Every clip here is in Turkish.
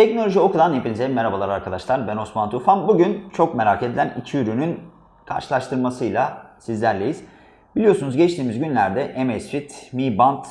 Teknoloji Oku'dan hepinize merhabalar arkadaşlar. Ben Osman Tufan. Bugün çok merak edilen iki ürünün karşılaştırmasıyla sizlerleyiz. Biliyorsunuz geçtiğimiz günlerde Amazfit Mi Band,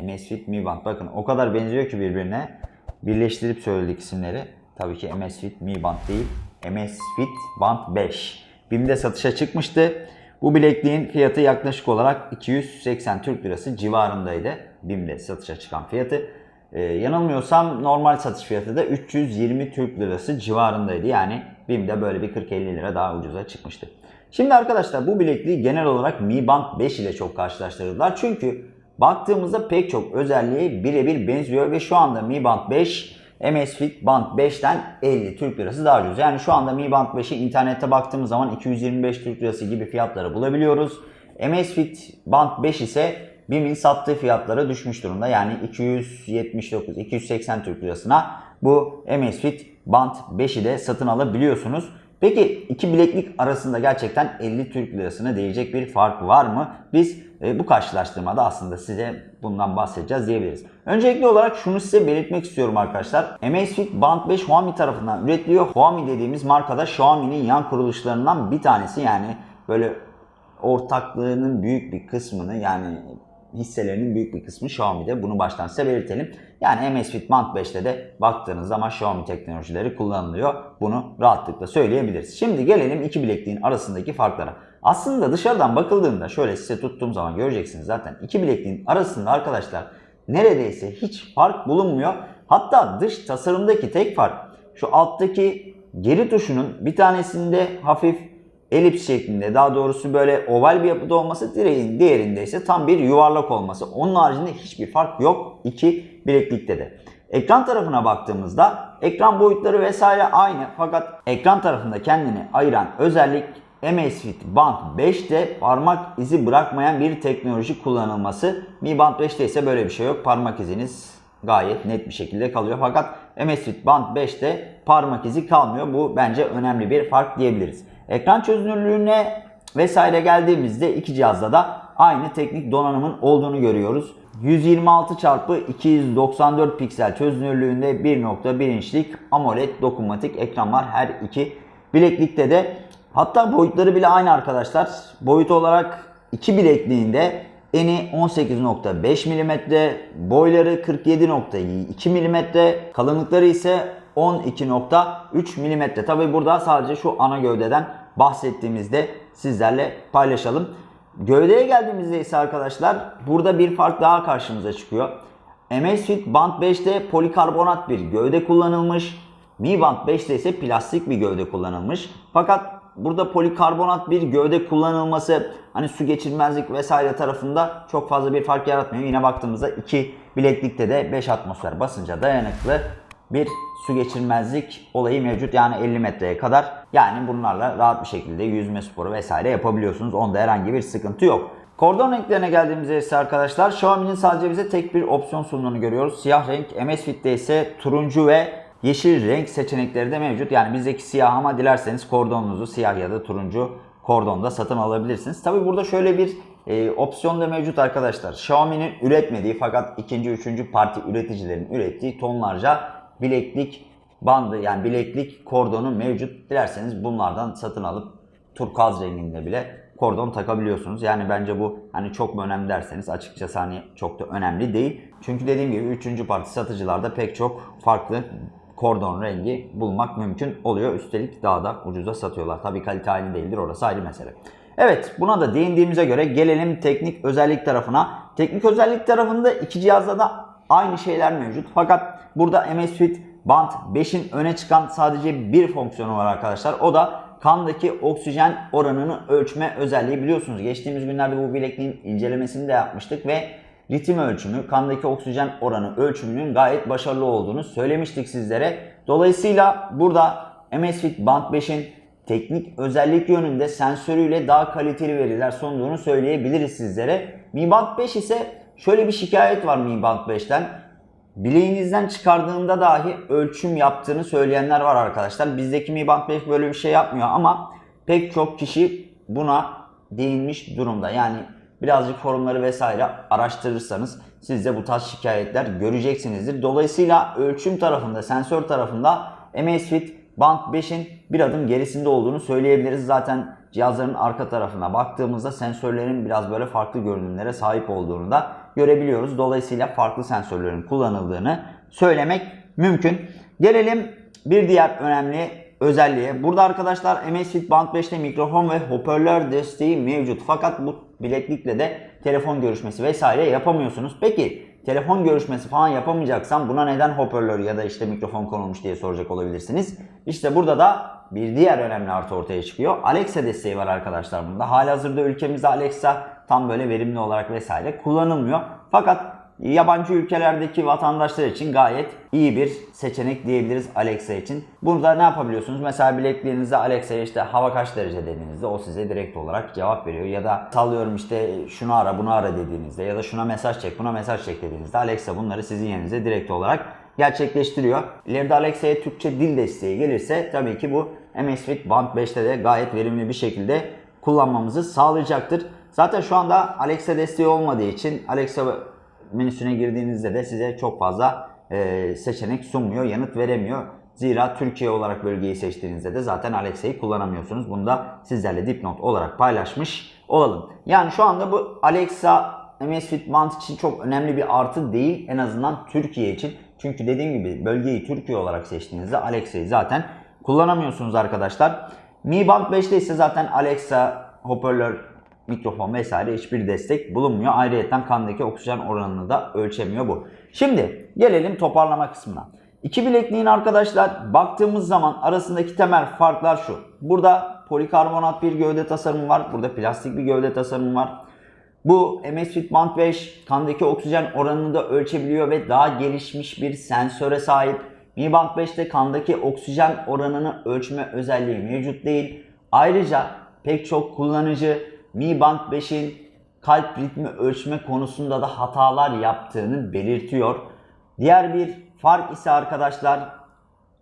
Amazfit Mi Band bakın o kadar benziyor ki birbirine. Birleştirip söyledik isimleri. Tabii ki Amazfit Mi Band değil. Amazfit Band 5. BİM'de satışa çıkmıştı. Bu bilekliğin fiyatı yaklaşık olarak 280 Türk Lirası civarındaydı. BİM'de satışa çıkan fiyatı. Ee, yanılmıyorsam normal satış fiyatı da 320 Türk Lirası civarındaydı. Yani BİM'de böyle bir 40-50 lira daha ucuza çıkmıştı. Şimdi arkadaşlar bu bilekliği genel olarak Mi Band 5 ile çok karşılaştırdılar. Çünkü baktığımızda pek çok özelliği birebir benziyor ve şu anda Mi Band 5 Amazfit Band 5'ten 50 Türk Lirası daha ucuz. Yani şu anda Mi Band 5'i internette baktığımız zaman 225 Türk Lirası gibi fiyatları bulabiliyoruz. Amazfit Band 5 ise BİM'in sattığı fiyatlara düşmüş durumda. Yani 279, 280 Türk Lirasına bu Amazfit Band 5'i de satın alabiliyorsunuz. Peki iki bileklik arasında gerçekten 50 Türk Lirasına değecek bir fark var mı? Biz e, bu karşılaştırmada aslında size bundan bahsedeceğiz diyebiliriz. Öncelikli olarak şunu size belirtmek istiyorum arkadaşlar. Amazfit Band 5 Huami tarafından üretiliyor. Huami dediğimiz markada Xiaomi'nin yan kuruluşlarından bir tanesi yani böyle ortaklığının büyük bir kısmını yani hisselerinin büyük bir kısmı Xiaomi'de. Bunu baştan size belirtelim. Yani Amazfit Band 5'te de baktığınız zaman Xiaomi teknolojileri kullanılıyor. Bunu rahatlıkla söyleyebiliriz. Şimdi gelelim iki bilekliğin arasındaki farklara. Aslında dışarıdan bakıldığında şöyle size tuttuğum zaman göreceksiniz zaten. iki bilekliğin arasında arkadaşlar neredeyse hiç fark bulunmuyor. Hatta dış tasarımdaki tek fark şu alttaki geri tuşunun bir tanesinde hafif elips şeklinde daha doğrusu böyle oval bir yapıda olması direğin diğerinde ise tam bir yuvarlak olması. Onun haricinde hiçbir fark yok iki bileklikte de. Ekran tarafına baktığımızda ekran boyutları vesaire aynı fakat ekran tarafında kendini ayıran özellik Amazfit Band 5'te parmak izi bırakmayan bir teknoloji kullanılması. Mi Band 5'te ise böyle bir şey yok. Parmak iziniz gayet net bir şekilde kalıyor. Fakat Amazfit Band 5'te parmak izi kalmıyor. Bu bence önemli bir fark diyebiliriz. Ekran çözünürlüğüne vesaire geldiğimizde iki cihazda da aynı teknik donanımın olduğunu görüyoruz. 126 x 294 piksel çözünürlüğünde 1.1 inçlik AMOLED dokunmatik ekran var her iki bileklikte de. Hatta boyutları bile aynı arkadaşlar. Boyut olarak iki bilekliğinde eni 18.5 mm, boyları 47.2 mm, kalınlıkları ise 12.3 mm. Tabi burada sadece şu ana gövdeden bahsettiğimizde sizlerle paylaşalım. Gövdeye geldiğimizde ise arkadaşlar burada bir fark daha karşımıza çıkıyor. Amazfit Band 5'te polikarbonat bir gövde kullanılmış. Mi Band 5'te ise plastik bir gövde kullanılmış. Fakat burada polikarbonat bir gövde kullanılması hani su geçirmezlik vesaire tarafında çok fazla bir fark yaratmıyor. Yine baktığımızda iki bileklikte de 5 atmosfer basınca dayanıklı bir su geçirmezlik olayı mevcut. Yani 50 metreye kadar yani bunlarla rahat bir şekilde yüzme sporu vesaire yapabiliyorsunuz. Onda herhangi bir sıkıntı yok. Kordon renklerine geldiğimizde ise arkadaşlar Xiaomi'nin sadece bize tek bir opsiyon sunduğunu görüyoruz. Siyah renk, Amazfit'te ise turuncu ve yeşil renk seçenekleri de mevcut. Yani bizdeki siyah ama dilerseniz kordonunuzu siyah ya da turuncu kordonda satın alabilirsiniz. Tabi burada şöyle bir e, opsiyon da mevcut arkadaşlar. Xiaomi'nin üretmediği fakat ikinci, üçüncü parti üreticilerin ürettiği tonlarca bileklik bandı yani bileklik kordonu mevcut. Dilerseniz bunlardan satın alıp turkuaz renginde bile kordon takabiliyorsunuz. Yani bence bu hani çok mu önemli derseniz açıkçası hani çok da önemli değil. Çünkü dediğim gibi üçüncü parti satıcılarda pek çok farklı kordon rengi bulmak mümkün oluyor. Üstelik daha da ucuza satıyorlar. Tabii kalite aynı değildir orası ayrı mesele. Evet buna da değindiğimize göre gelelim teknik özellik tarafına. Teknik özellik tarafında iki cihazda da aynı şeyler mevcut. Fakat burada Amazfit Band 5'in öne çıkan sadece bir fonksiyonu var arkadaşlar. O da kandaki oksijen oranını ölçme özelliği biliyorsunuz. Geçtiğimiz günlerde bu bilekliğin incelemesini de yapmıştık ve ritim ölçümü, kandaki oksijen oranı ölçümünün gayet başarılı olduğunu söylemiştik sizlere. Dolayısıyla burada Amazfit Band 5'in teknik özellik yönünde sensörüyle daha kaliteli veriler sunduğunu söyleyebiliriz sizlere. Mi Band 5 ise şöyle bir şikayet var Mi Band 5'ten. Bileğinizden çıkardığında dahi ölçüm yaptığını söyleyenler var arkadaşlar. Bizdeki Mi Band 5 böyle bir şey yapmıyor ama pek çok kişi buna değinmiş durumda. Yani birazcık forumları vesaire araştırırsanız siz de bu tarz şikayetler göreceksinizdir. Dolayısıyla ölçüm tarafında, sensör tarafında Amazfit Band 5'in bir adım gerisinde olduğunu söyleyebiliriz. Zaten cihazların arka tarafına baktığımızda sensörlerin biraz böyle farklı görünümlere sahip olduğunu da görebiliyoruz. Dolayısıyla farklı sensörlerin kullanıldığını söylemek mümkün. Gelelim bir diğer önemli özelliğe. Burada arkadaşlar Amazfit Band 5'te mikrofon ve hoparlör desteği mevcut. Fakat bu bileklikle de telefon görüşmesi vesaire yapamıyorsunuz. Peki telefon görüşmesi falan yapamayacaksam buna neden hoparlör ya da işte mikrofon konulmuş diye soracak olabilirsiniz. İşte burada da bir diğer önemli artı ortaya çıkıyor. Alexa desteği var arkadaşlar bunda. Halihazırda ülkemizde Alexa tam böyle verimli olarak vesaire kullanılmıyor. Fakat yabancı ülkelerdeki vatandaşlar için gayet iyi bir seçenek diyebiliriz Alexa için. Burada ne yapabiliyorsunuz? Mesela bilekliğinizde Alexa'ya işte hava kaç derece dediğinizde o size direkt olarak cevap veriyor. Ya da sallıyorum işte şunu ara bunu ara dediğinizde ya da şuna mesaj çek buna mesaj çek dediğinizde Alexa bunları sizin yerinize direkt olarak gerçekleştiriyor. İleride Alexa'ya Türkçe dil desteği gelirse tabii ki bu Amazfit Band 5'te de gayet verimli bir şekilde kullanmamızı sağlayacaktır. Zaten şu anda Alexa desteği olmadığı için Alexa menüsüne girdiğinizde de size çok fazla e, seçenek sunmuyor, yanıt veremiyor. Zira Türkiye olarak bölgeyi seçtiğinizde de zaten Alexa'yı kullanamıyorsunuz. Bunu da sizlerle dipnot olarak paylaşmış olalım. Yani şu anda bu Alexa Amazfit Band için çok önemli bir artı değil. En azından Türkiye için. Çünkü dediğim gibi bölgeyi Türkiye olarak seçtiğinizde Alexa'yı zaten kullanamıyorsunuz arkadaşlar. Mi Band 5'te ise zaten Alexa, hoparlör, mikrofon vesaire hiçbir destek bulunmuyor. Ayrıca kandaki oksijen oranını da ölçemiyor bu. Şimdi gelelim toparlama kısmına. İki bilekliğin arkadaşlar baktığımız zaman arasındaki temel farklar şu. Burada polikarbonat bir gövde tasarımı var. Burada plastik bir gövde tasarımı var. Bu Amazfit Band 5 kandaki oksijen oranını da ölçebiliyor ve daha gelişmiş bir sensöre sahip. Mi Band 5'te kandaki oksijen oranını ölçme özelliği mevcut değil. Ayrıca pek çok kullanıcı Mi Band 5'in kalp ritmi ölçme konusunda da hatalar yaptığını belirtiyor. Diğer bir fark ise arkadaşlar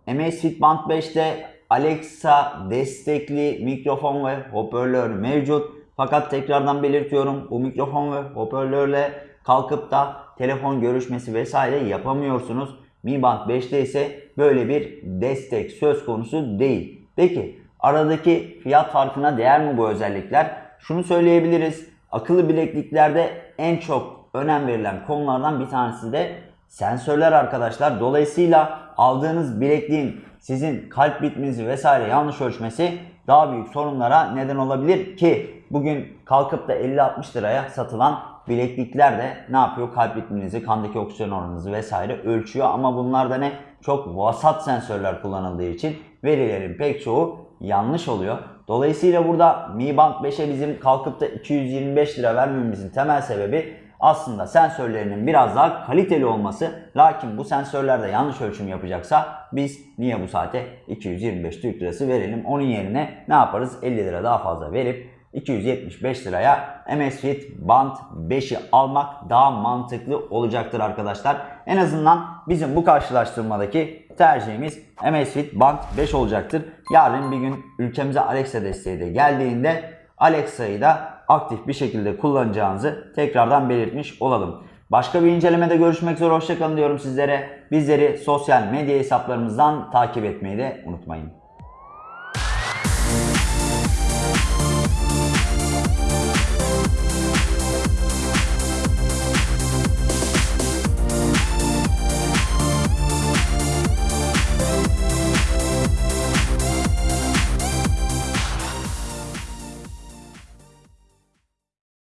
Amazfit Band 5'te Alexa destekli mikrofon ve hoparlör mevcut. Fakat tekrardan belirtiyorum bu mikrofon ve hoparlörle kalkıp da telefon görüşmesi vesaire yapamıyorsunuz. Mi Band 5'te ise böyle bir destek söz konusu değil. Peki aradaki fiyat farkına değer mi bu özellikler? Şunu söyleyebiliriz. Akıllı bilekliklerde en çok önem verilen konulardan bir tanesi de sensörler arkadaşlar. Dolayısıyla aldığınız bilekliğin sizin kalp ritminizi vesaire yanlış ölçmesi daha büyük sorunlara neden olabilir ki bugün kalkıp da 50-60 liraya satılan bileklikler de ne yapıyor? Kalp ritminizi, kandaki oksijen oranınızı vesaire ölçüyor ama bunlarda ne? Çok vasat sensörler kullanıldığı için verilerin pek çoğu yanlış oluyor. Dolayısıyla burada Mi Band 5'e bizim kalkıp da 225 lira vermemizin temel sebebi aslında sensörlerinin biraz daha kaliteli olması. Lakin bu sensörlerde yanlış ölçüm yapacaksa biz niye bu saate 225 Türk lirası verelim? Onun yerine ne yaparız? 50 lira daha fazla verip 275 liraya Amazfit Band 5'i almak daha mantıklı olacaktır arkadaşlar. En azından bizim bu karşılaştırmadaki tercihimiz Amazfit Band 5 olacaktır. Yarın bir gün ülkemize Alexa desteği de geldiğinde Alexa'yı da aktif bir şekilde kullanacağınızı tekrardan belirtmiş olalım. Başka bir incelemede görüşmek üzere hoşçakalın diyorum sizlere. Bizleri sosyal medya hesaplarımızdan takip etmeyi de unutmayın.